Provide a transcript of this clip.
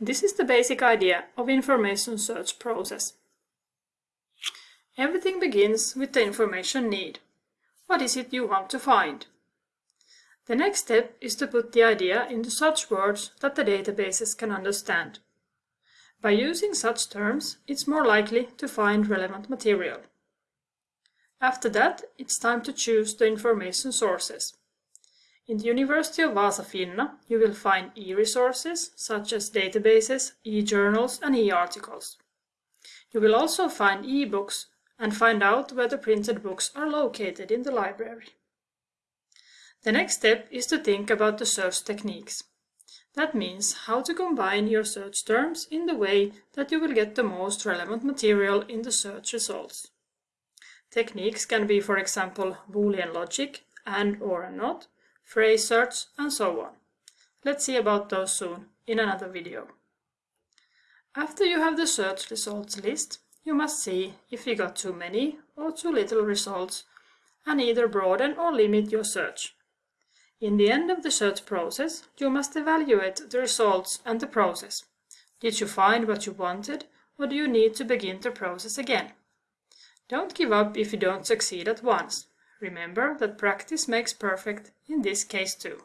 This is the basic idea of information search process. Everything begins with the information need. What is it you want to find? The next step is to put the idea into such words that the databases can understand. By using such terms, it's more likely to find relevant material. After that, it's time to choose the information sources. In the University of Vaasa Finna, you will find e-resources such as databases, e-journals and e-articles. You will also find e-books and find out where the printed books are located in the library. The next step is to think about the search techniques. That means how to combine your search terms in the way that you will get the most relevant material in the search results. Techniques can be, for example, Boolean logic, and or not, phrase search, and so on. Let's see about those soon in another video. After you have the search results list, you must see if you got too many or too little results and either broaden or limit your search. In the end of the search process, you must evaluate the results and the process. Did you find what you wanted or do you need to begin the process again? Don't give up if you don't succeed at once. Remember that practice makes perfect in this case too.